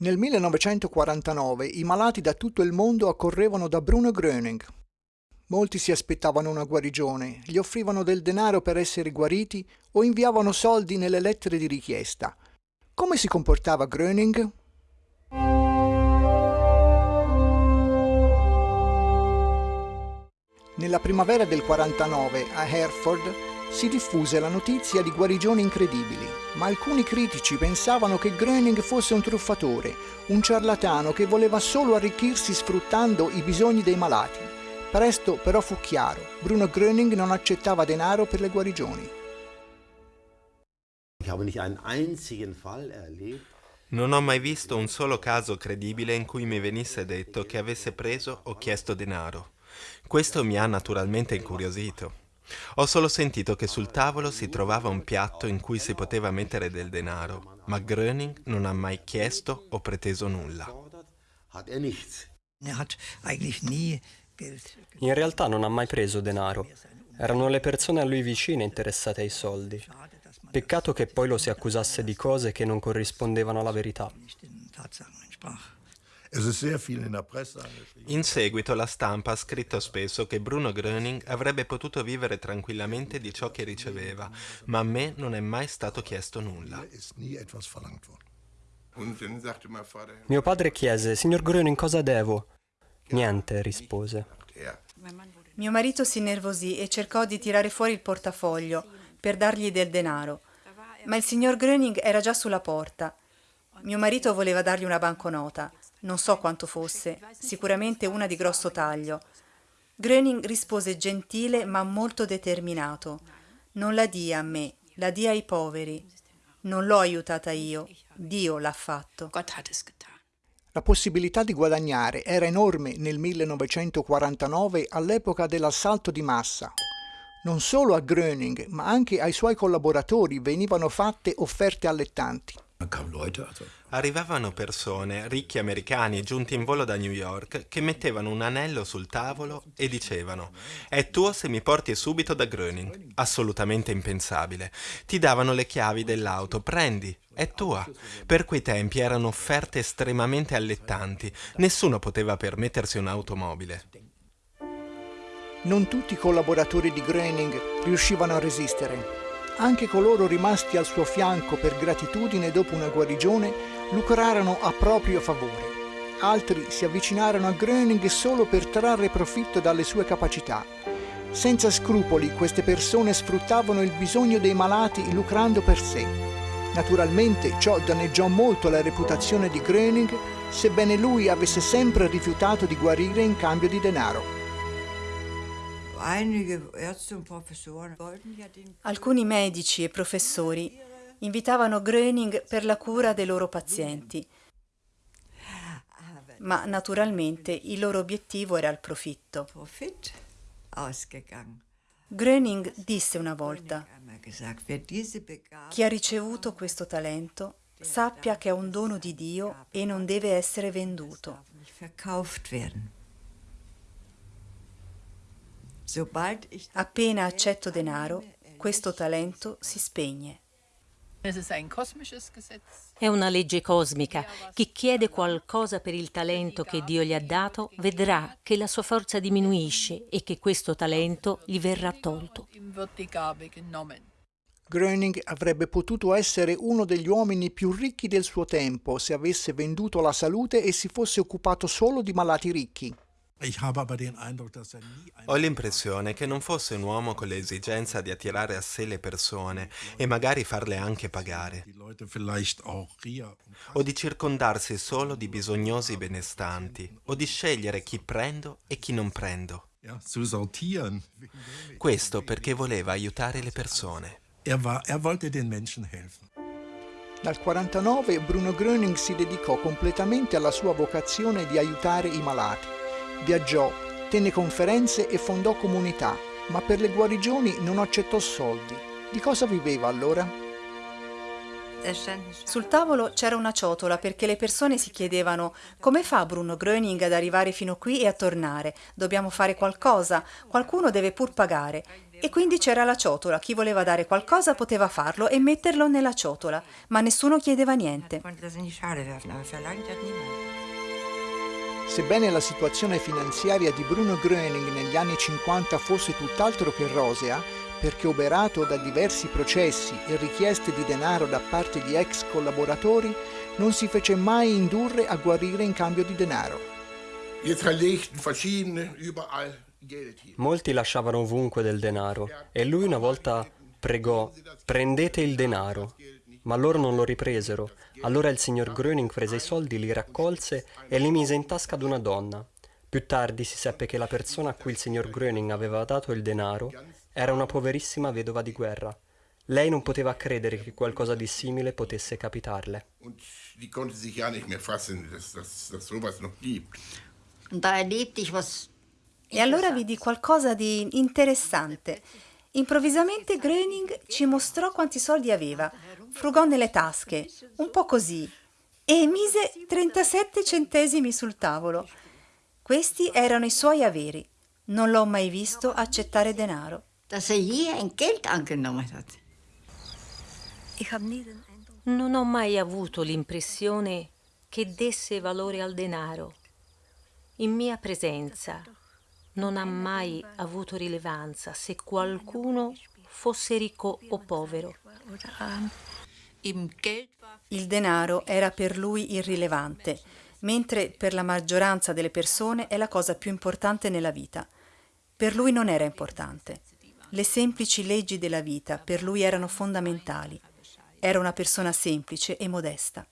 Nel 1949 i malati da tutto il mondo accorrevano da Bruno Gröning. Molti si aspettavano una guarigione, gli offrivano del denaro per essere guariti o inviavano soldi nelle lettere di richiesta. Come si comportava Gröning? Nella primavera del 49 a Hereford si diffuse la notizia di guarigioni incredibili, ma alcuni critici pensavano che Gröning fosse un truffatore, un ciarlatano che voleva solo arricchirsi sfruttando i bisogni dei malati. Presto però fu chiaro, Bruno Gröning non accettava denaro per le guarigioni. Non ho mai visto un solo caso credibile in cui mi venisse detto che avesse preso o chiesto denaro. Questo mi ha naturalmente incuriosito. Ho solo sentito che sul tavolo si trovava un piatto in cui si poteva mettere del denaro, ma Gröning non ha mai chiesto o preteso nulla. In realtà non ha mai preso denaro. Erano le persone a lui vicine interessate ai soldi. Peccato che poi lo si accusasse di cose che non corrispondevano alla verità. In seguito la stampa ha scritto spesso che Bruno Gröning avrebbe potuto vivere tranquillamente di ciò che riceveva, ma a me non è mai stato chiesto nulla. Mio padre chiese, signor Gröning cosa devo? Niente, rispose. Mio marito si innervosì e cercò di tirare fuori il portafoglio per dargli del denaro, ma il signor Gröning era già sulla porta. Mio marito voleva dargli una banconota. Non so quanto fosse, sicuramente una di grosso taglio. Gröning rispose gentile ma molto determinato. Non la dia a me, la dia ai poveri. Non l'ho aiutata io, Dio l'ha fatto. La possibilità di guadagnare era enorme nel 1949 all'epoca dell'assalto di massa. Non solo a Gröning, ma anche ai suoi collaboratori venivano fatte offerte allettanti. Arrivavano persone, ricchi americani giunti in volo da New York, che mettevano un anello sul tavolo e dicevano «È tuo se mi porti subito da Gröning». Assolutamente impensabile. Ti davano le chiavi dell'auto, prendi, è tua. Per quei tempi erano offerte estremamente allettanti. Nessuno poteva permettersi un'automobile. Non tutti i collaboratori di Gröning riuscivano a resistere. Anche coloro rimasti al suo fianco per gratitudine dopo una guarigione lucrarono a proprio favore. Altri si avvicinarono a Gröning solo per trarre profitto dalle sue capacità. Senza scrupoli queste persone sfruttavano il bisogno dei malati lucrando per sé. Naturalmente ciò danneggiò molto la reputazione di Gröning, sebbene lui avesse sempre rifiutato di guarire in cambio di denaro. Alcuni medici e professori invitavano Gröning per la cura dei loro pazienti, ma naturalmente il loro obiettivo era il profitto. Gröning disse una volta, chi ha ricevuto questo talento sappia che è un dono di Dio e non deve essere venduto. Appena accetto denaro, questo talento si spegne. È una legge cosmica. Chi chiede qualcosa per il talento che Dio gli ha dato vedrà che la sua forza diminuisce e che questo talento gli verrà tolto. Gröning avrebbe potuto essere uno degli uomini più ricchi del suo tempo se avesse venduto la salute e si fosse occupato solo di malati ricchi. Ho l'impressione che non fosse un uomo con l'esigenza di attirare a sé le persone e magari farle anche pagare, o di circondarsi solo di bisognosi benestanti, o di scegliere chi prendo e chi non prendo. Questo perché voleva aiutare le persone. Er er Dal 49 Bruno Gröning si dedicò completamente alla sua vocazione di aiutare i malati Viaggiò, tenne conferenze e fondò comunità, ma per le guarigioni non accettò soldi. Di cosa viveva allora? Sul tavolo c'era una ciotola perché le persone si chiedevano come fa Bruno Gröning ad arrivare fino qui e a tornare? Dobbiamo fare qualcosa, qualcuno deve pur pagare. E quindi c'era la ciotola, chi voleva dare qualcosa poteva farlo e metterlo nella ciotola, ma nessuno chiedeva niente. Sebbene la situazione finanziaria di Bruno Gröning negli anni 50 fosse tutt'altro che rosea, perché oberato da diversi processi e richieste di denaro da parte di ex collaboratori, non si fece mai indurre a guarire in cambio di denaro. Molti lasciavano ovunque del denaro e lui una volta pregò prendete il denaro, ma loro non lo ripresero. Allora il signor Gröning prese i soldi, li raccolse e li mise in tasca ad una donna. Più tardi si seppe che la persona a cui il signor Gröning aveva dato il denaro era una poverissima vedova di guerra. Lei non poteva credere che qualcosa di simile potesse capitarle. E allora vidi qualcosa di interessante. Improvvisamente Gröning ci mostrò quanti soldi aveva, frugò nelle tasche, un po' così, e mise 37 centesimi sul tavolo. Questi erano i suoi averi. Non l'ho mai visto accettare denaro. Non ho mai avuto l'impressione che desse valore al denaro. In mia presenza non ha mai avuto rilevanza se qualcuno fosse ricco o povero. Il denaro era per lui irrilevante, mentre per la maggioranza delle persone è la cosa più importante nella vita. Per lui non era importante. Le semplici leggi della vita per lui erano fondamentali. Era una persona semplice e modesta.